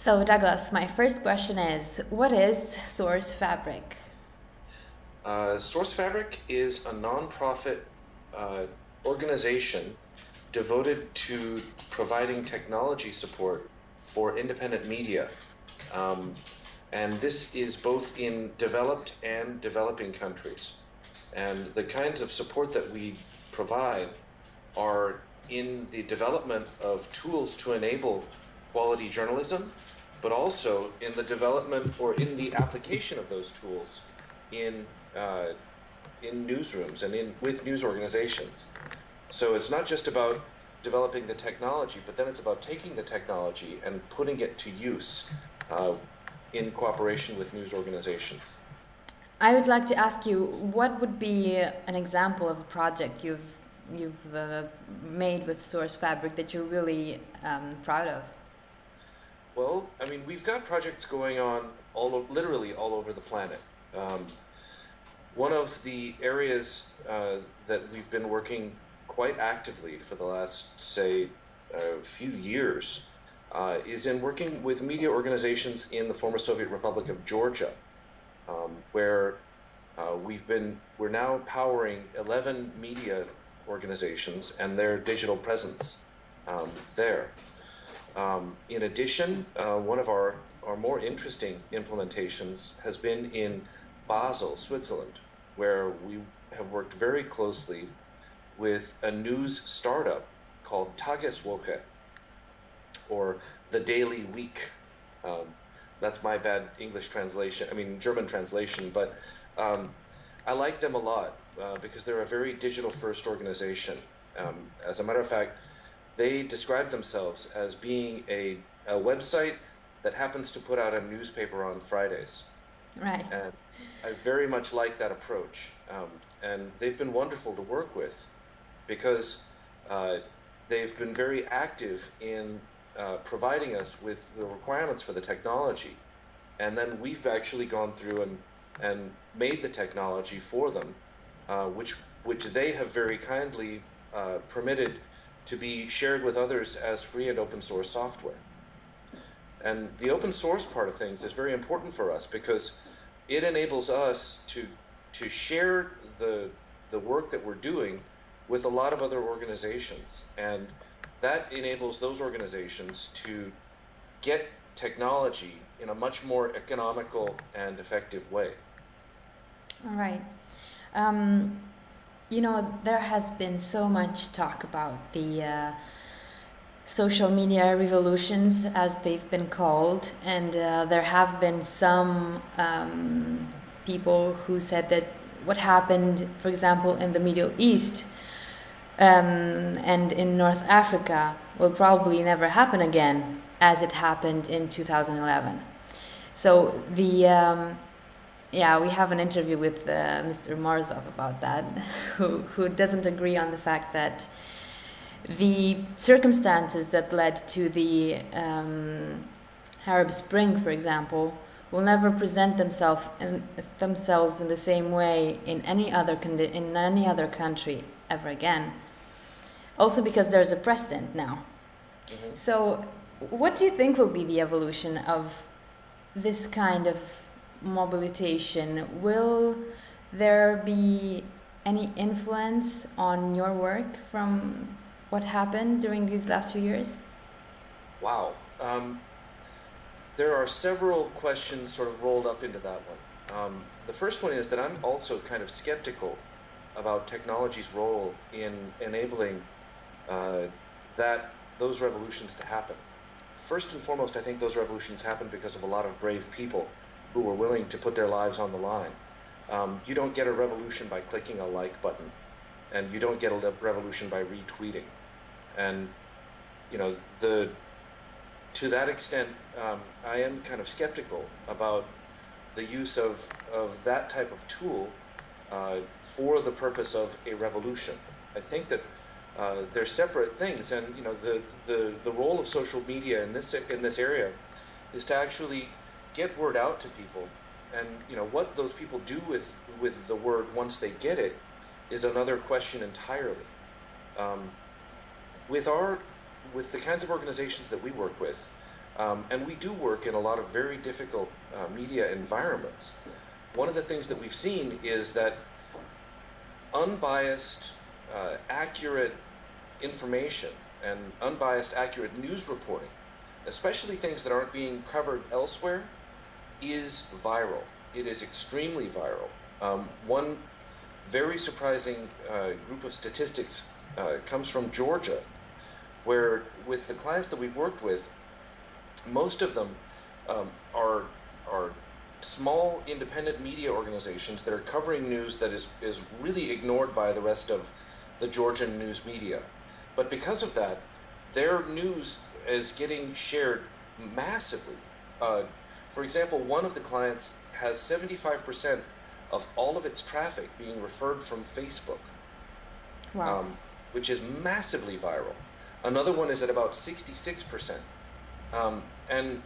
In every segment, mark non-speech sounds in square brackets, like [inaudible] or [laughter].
So, Douglas, my first question is what is Source Fabric? Uh, Source Fabric is a nonprofit uh, organization devoted to providing technology support for independent media. Um, and this is both in developed and developing countries. And the kinds of support that we provide are in the development of tools to enable quality journalism, but also in the development or in the application of those tools in uh, in newsrooms and in with news organizations. So it's not just about developing the technology, but then it's about taking the technology and putting it to use uh, in cooperation with news organizations. I would like to ask you, what would be an example of a project you've you've uh, made with Source Fabric that you're really um, proud of? Well, I mean, we've got projects going on all literally all over the planet. Um, one of the areas uh, that we've been working quite actively for the last, say, a few years uh, is in working with media organizations in the former Soviet Republic of Georgia, um, where uh, we've been, we're now powering 11 media organizations and their digital presence um, there. Um, in addition, uh, one of our, our more interesting implementations has been in Basel, Switzerland, where we have worked very closely with a news startup called Tageswoche, or the Daily Week. Um, that's my bad English translation, I mean German translation, but um, I like them a lot uh, because they're a very digital first organization. Um, as a matter of fact, they describe themselves as being a, a website that happens to put out a newspaper on Fridays. Right. And I very much like that approach. Um, and they've been wonderful to work with because uh, they've been very active in uh, providing us with the requirements for the technology. And then we've actually gone through and, and made the technology for them, uh, which, which they have very kindly uh, permitted to be shared with others as free and open source software. And the open source part of things is very important for us because it enables us to, to share the, the work that we're doing with a lot of other organizations. And that enables those organizations to get technology in a much more economical and effective way. All right. Um, you know, there has been so much talk about the uh, social media revolutions, as they've been called, and uh, there have been some um, people who said that what happened, for example, in the Middle East um, and in North Africa will probably never happen again as it happened in 2011. So the um, yeah, we have an interview with uh, Mr. Morozov about that, [laughs] who who doesn't agree on the fact that the circumstances that led to the um, Arab Spring, for example, will never present themselves in, themselves in the same way in any other in any other country ever again also because there's a precedent now. Mm-hmm. So, what do you think will be the evolution of this kind of mobilization? Will there be any influence on your work from what happened during these last few years? Wow. Um, there are several questions sort of rolled up into that one. Um, the first one is that I'm also kind of skeptical about technology's role in enabling uh, that those revolutions to happen. First and foremost, I think those revolutions happen because of a lot of brave people who were willing to put their lives on the line. Um, you don't get a revolution by clicking a like button, and you don't get a revolution by retweeting. And you know the to that extent, um, I am kind of skeptical about the use of, of that type of tool uh, for the purpose of a revolution. I think that uh, they're separate things, and you know the, the the role of social media in this in this area is to actually get word out to people, and you know what those people do with with the word once they get it is another question entirely. Um, with our with the kinds of organizations that we work with, Um, and we do work in a lot of very difficult uh, media environments. One of the things that we've seen is that unbiased, uh, accurate information and unbiased, accurate news reporting, especially things that aren't being covered elsewhere, is viral. It is extremely viral. Um, one very surprising uh, group of statistics uh, comes from Georgia, where with the clients that we've worked with, most of them um, are are small independent media organizations that are covering news that is is really ignored by the rest of the Georgian news media. But because of that, their news is getting shared massively. Uh, for example, one of the clients has 75% of all of its traffic being referred from Facebook, Wow. um, which is massively viral. Another one is at about 66%. Um, and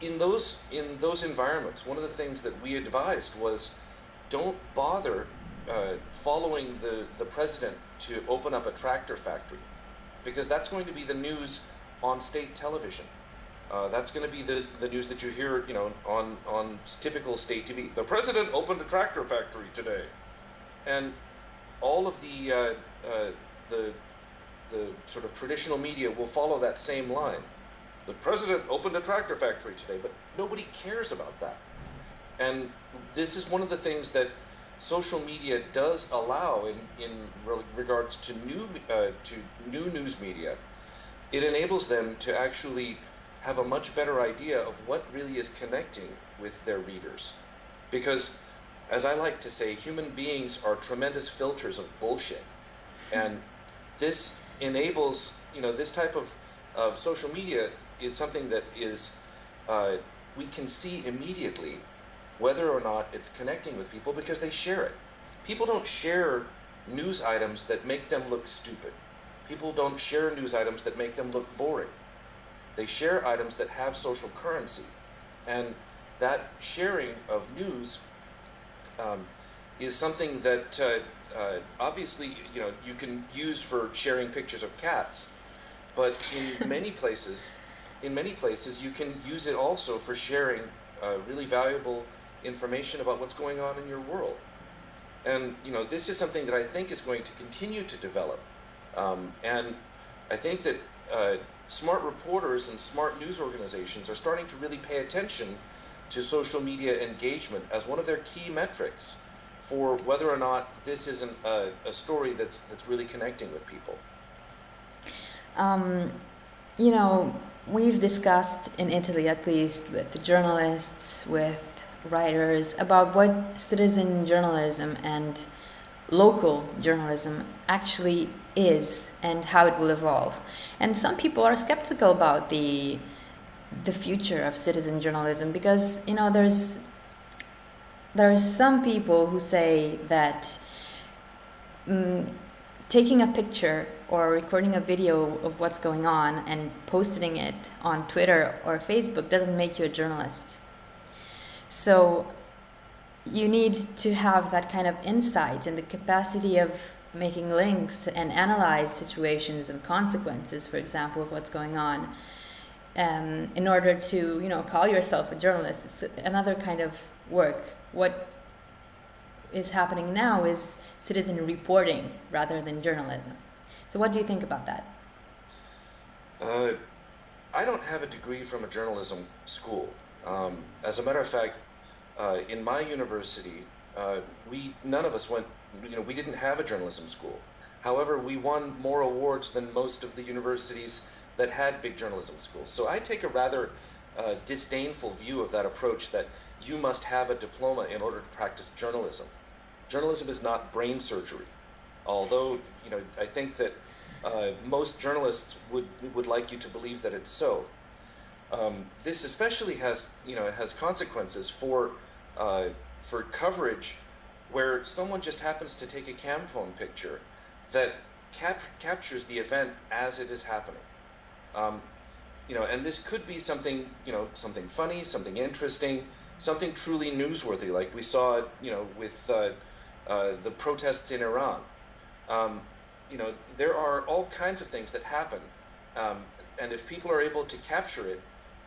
in those in those environments, one of the things that we advised was don't bother uh, following the, the president to open up a tractor factory because that's going to be the news on state television. Uh, that's going to be the, the news that you hear, you know, on, on typical state TV. The president opened a tractor factory today. And all of the, uh, uh, the, the sort of traditional media will follow that same line. The president opened a tractor factory today, but nobody cares about that. And this is one of the things that social media does allow in, in re- regards to new, uh, to new news media. It enables them to actually have a much better idea of what really is connecting with their readers. Because, as I like to say, human beings are tremendous filters of bullshit. And this enables, you know, this type of, of social media is something that is, uh, we can see immediately whether or not it's connecting with people because they share it. People don't share news items that make them look stupid. People don't share news items that make them look boring. They share items that have social currency. And that sharing of news um, is something that uh, uh, obviously you know you can use for sharing pictures of cats, but in [laughs] many places, in many places you can use it also for sharing uh, really valuable information about what's going on in your world. And you know this is something that I think is going to continue to develop, um, and I think that uh, smart reporters and smart news organizations are starting to really pay attention to social media engagement as one of their key metrics for whether or not this isn't uh, a story that's that's really connecting with people. Um, you know, we've discussed in Italy, at least, with the journalists, with writers, about what citizen journalism and local journalism actually is and how it will evolve. And some people are skeptical about the the future of citizen journalism because you know there's there are some people who say that mm, taking a picture or recording a video of what's going on and posting it on Twitter or Facebook doesn't make you a journalist. So you need to have that kind of insight and the capacity of making links and analyze situations and consequences, for example, of what's going on. Um, in order to, you know, call yourself a journalist, it's another kind of work. What is happening now is citizen reporting rather than journalism. So, what do you think about that? Uh, I don't have a degree from a journalism school. Um, as a matter of fact, uh, in my university, uh, we none of us went. You know, we didn't have a journalism school. However, we won more awards than most of the universities that had big journalism schools. So I take a rather uh, disdainful view of that approach that you must have a diploma in order to practice journalism. Journalism is not brain surgery, although you know I think that uh, most journalists would would like you to believe that it's so. Um, this especially has you know has consequences for uh, for coverage where someone just happens to take a cam phone picture that cap- captures the event as it is happening. Um, you know, and this could be something, you know, something funny, something interesting, something truly newsworthy, like we saw, you know, with uh, uh, the protests in Iran. Um, you know, there are all kinds of things that happen, um, and if people are able to capture it,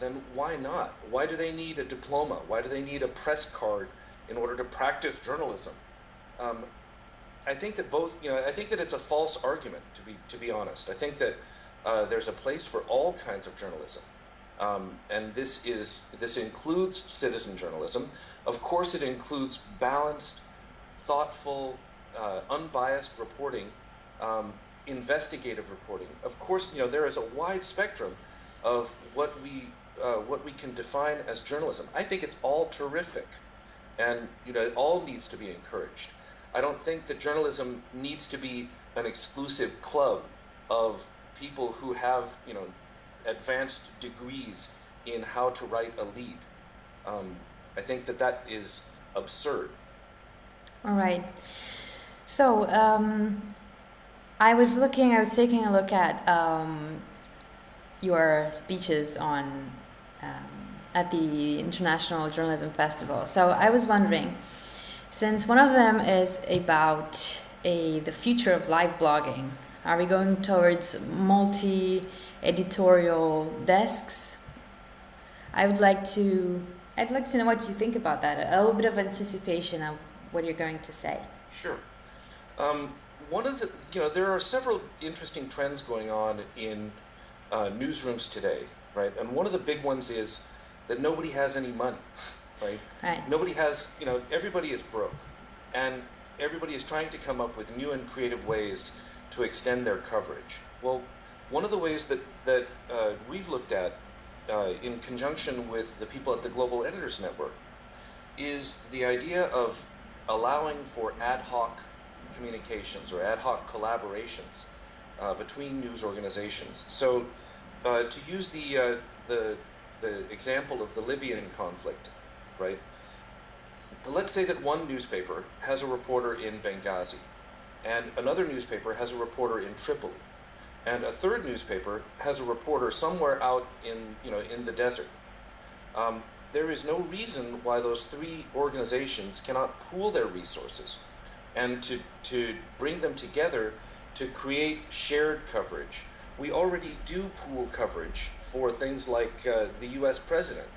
then why not? Why do they need a diploma? Why do they need a press card in order to practice journalism? Um, I think that both, you know, I think that it's a false argument to be to be honest. I think that uh, there's a place for all kinds of journalism, um, and this is this includes citizen journalism. Of course, it includes balanced, thoughtful, uh, unbiased reporting, um, investigative reporting. Of course, you know there is a wide spectrum of what we uh, what we can define as journalism. I think it's all terrific, and you know it all needs to be encouraged. I don't think that journalism needs to be an exclusive club of people who have you know advanced degrees in how to write a lead. Um, I think that that is absurd. All right. So um, I was looking, I was taking a look at um, your speeches on um, at the International Journalism Festival. So I was wondering, since one of them is about a the future of live blogging, are we going towards multi-editorial desks? I would like to I'd like to know what you think about that. A little bit of anticipation of what you're going to say. Sure. Um, one of the, you know, there are several interesting trends going on in uh, newsrooms today, right? And one of the big ones is that nobody has any money, right? Right. Nobody has, you know, everybody is broke. And everybody is trying to come up with new and creative ways to extend their coverage. Well, one of the ways that, that uh, we've looked at uh, in conjunction with the people at the Global Editors Network is the idea of allowing for ad hoc communications or ad hoc collaborations uh, between news organizations. So uh, to use the, uh, the, the example of the Libyan conflict, right? Let's say that one newspaper has a reporter in Benghazi and another newspaper has a reporter in Tripoli and a third newspaper has a reporter somewhere out in, you know, in the desert. Um, there is no reason why those three organizations cannot pool their resources and to, to bring them together to create shared coverage. We already do pool coverage for things like uh, the US president.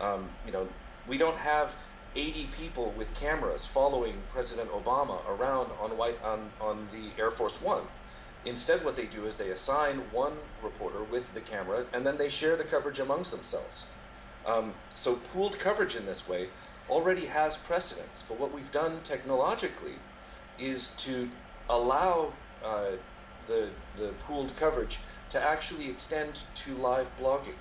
Um, you know, we don't have 80 people with cameras following President Obama around on, white, on, on the Air Force One. Instead, what they do is they assign one reporter with the camera and then they share the coverage amongst themselves. Um, so pooled coverage in this way already has precedence, but what we've done technologically is to allow uh, the, the pooled coverage to actually extend to live blogging.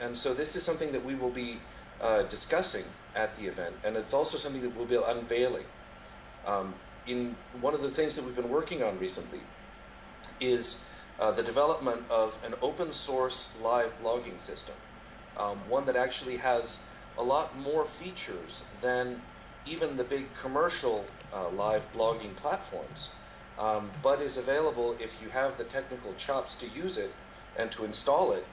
And so this is something that we will be uh, discussing at the event, and it's also something that we'll be unveiling. Um, in one of the things that we've been working on recently is uh, the development of an open source live blogging system, um, one that actually has a lot more features than even the big commercial uh, live blogging platforms, um, but is available if you have the technical chops to use it and to install it,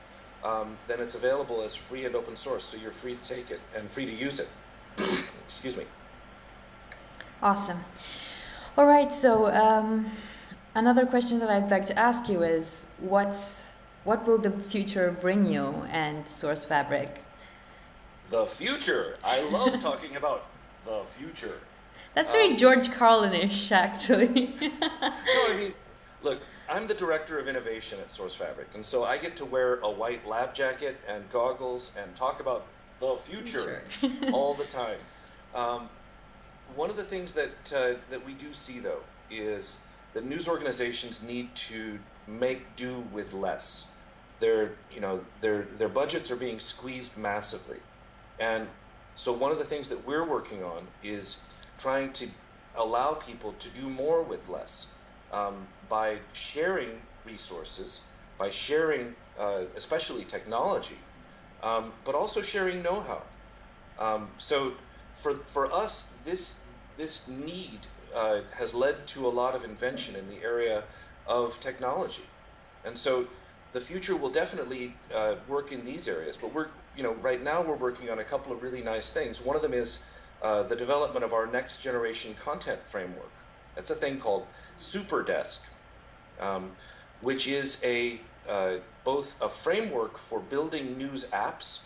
um, then it's available as free and open source, so you're free to take it and free to use it. [clears throat] Excuse me. Awesome. All right, so um, another question that I'd like to ask you is what's what will the future bring you and Source Fabric? The future. I love talking about the future. That's very um, George Carlin-ish, actually. [laughs] no, I mean, [laughs] look, I'm the director of innovation at Source Fabric, and so I get to wear a white lab jacket and goggles and talk about the future [laughs] all the time. Um, one of the things that uh, that we do see, though, is that news organizations need to make do with less. Their, you know, their their budgets are being squeezed massively, and so one of the things that we're working on is trying to allow people to do more with less um, by sharing resources, by sharing uh, especially technology, um, but also sharing know-how. Um, so for, for us, this, this need uh, has led to a lot of invention in the area of technology. And so the future will definitely uh, work in these areas, but we're, you know, right now we're working on a couple of really nice things. One of them is uh, the development of our next generation content framework. That's a thing called Superdesk, um, which is a uh, both a framework for building news apps,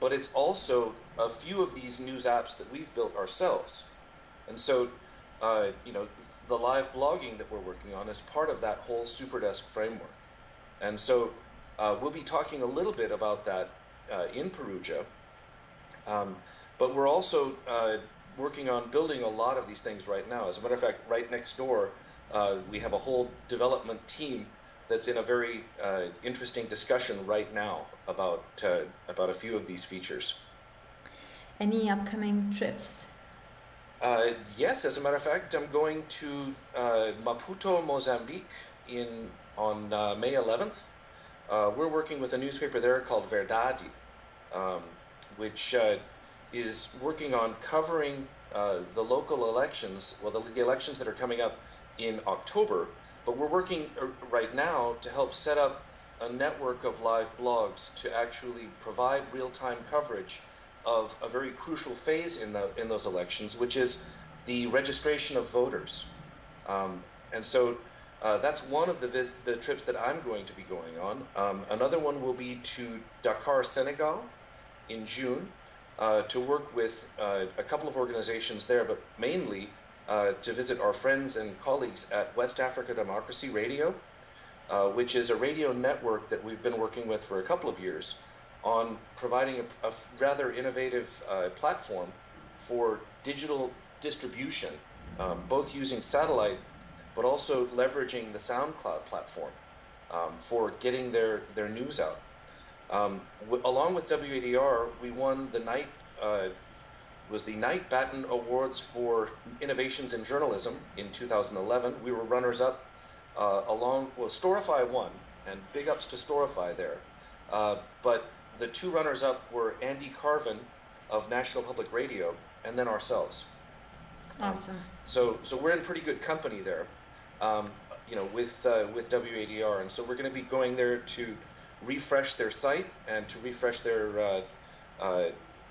but it's also a few of these news apps that we've built ourselves. And so, uh, you know, the live blogging that we're working on is part of that whole Superdesk framework. And so uh, we'll be talking a little bit about that uh, in Perugia. Um, but we're also uh, working on building a lot of these things right now. As a matter of fact, right next door, uh, we have a whole development team that's in a very uh, interesting discussion right now about, uh, about a few of these features. Any upcoming trips? Uh, yes, as a matter of fact, I'm going to uh, Maputo, Mozambique in, on uh, May 11th. Uh, we're working with a newspaper there called Verdade, um, which uh, is working on covering uh, the local elections, well, the, the, elections that are coming up in October, but we're working right now to help set up a network of live blogs to actually provide real-time coverage of a very crucial phase in, the, in those elections, which is the registration of voters. Um, and so uh, that's one of the, the trips that I'm going to be going on. Um, another one will be to Dakar, Senegal in June uh, to work with uh, a couple of organizations there, but mainly uh, to visit our friends and colleagues at West Africa Democracy Radio, uh, which is a radio network that we've been working with for a couple of years on providing a, a rather innovative uh, platform for digital distribution, um, both using satellite but also leveraging the SoundCloud platform um, for getting their, their news out. Um, along with WADR, we won the Knight uh, was the Knight Batten Awards for Innovations in Journalism in 2011. We were runners up uh, along, well, Storify won, and big ups to Storify there. Uh, but the two runners-up were Andy Carvin of National Public Radio, and then ourselves. Awesome. Um, so, so we're in pretty good company there, um, you know, with uh, with WADR, and so we're going to be going there to refresh their site and to refresh their uh, uh,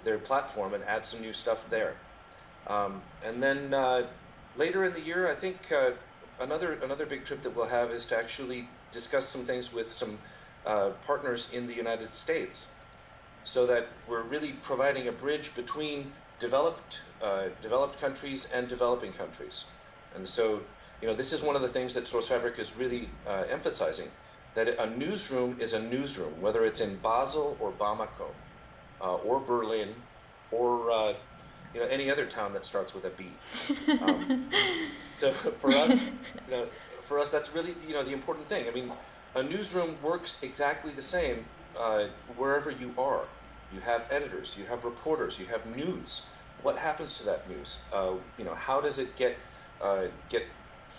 their platform and add some new stuff there. Um, and then uh, later in the year, I think uh, another another big trip that we'll have is to actually discuss some things with some uh, partners in the United States so that we're really providing a bridge between developed, uh, developed countries and developing countries. And so, you know, this is one of the things that Source Fabric is really emphasizing, that a newsroom is a newsroom, whether it's in Basel or Bamako, uh, or Berlin, or uh, you know, any other town that starts with a B. Um, [laughs] so for us, you know, for us, that's really, you know, the important thing. I mean, a newsroom works exactly the same uh, wherever you are. You have editors, you have reporters, you have news. What happens to that news? Uh, you know, how does it get uh, get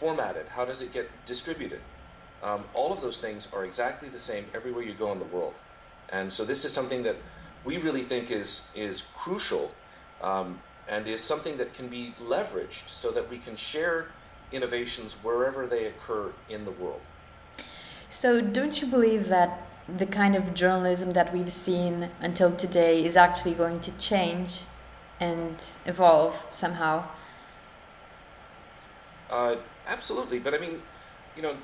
formatted? How does it get distributed? Um, all of those things are exactly the same everywhere you go in the world. And so this is something that we really think is is crucial um, and is something that can be leveraged so that we can share innovations wherever they occur in the world. So don't you believe that the kind of journalism that we've seen until today is actually going to change and evolve somehow? Uh, absolutely, but I mean, you know,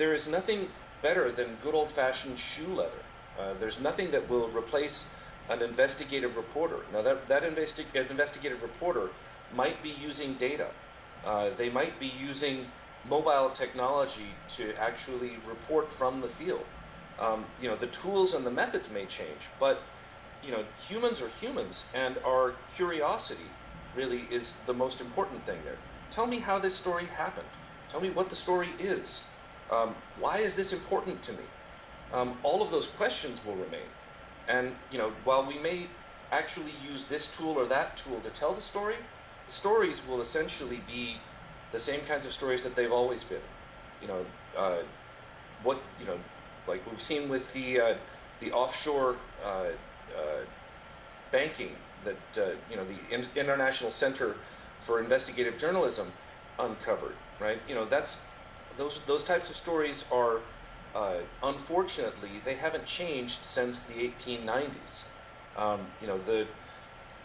there is nothing better than good old-fashioned shoe leather. Uh, there's nothing that will replace an investigative reporter. Now, that, that investi investigative reporter might be using data. Uh, they might be using mobile technology to actually report from the field. Um, you know, the tools and the methods may change, but you know, humans are humans, and our curiosity really is the most important thing there. Tell me how this story happened. Tell me what the story is. Um, why is this important to me? Um, all of those questions will remain. And you know, while we may actually use this tool or that tool to tell the story, the stories will essentially be the same kinds of stories that they've always been. You know, uh, what you know, like we've seen with the uh, the offshore uh, uh banking that uh, you know the in International Center for Investigative Journalism uncovered. Right? You know, that's those those types of stories are uh, unfortunately they haven't changed since the 1890s. Um, you know the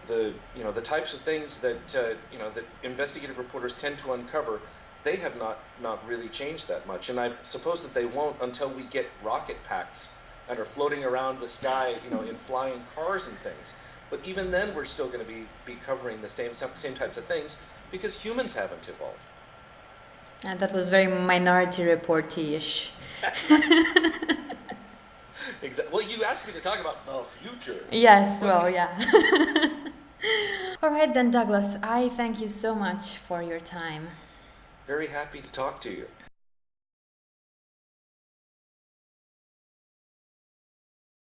the you know the types of things that uh, you know that investigative reporters tend to uncover they have not not really changed that much, and I suppose that they won't until we get rocket packs and are floating around the sky, you know, in flying cars and things. But even then, we're still going to be be covering the same same types of things because humans haven't evolved. And that was very minority reporty-ish. [laughs] exactly. Well, you asked me to talk about the future. Yes, well, yeah. [laughs] All right then, Douglas, I thank you so much for your time. Very happy to talk to you.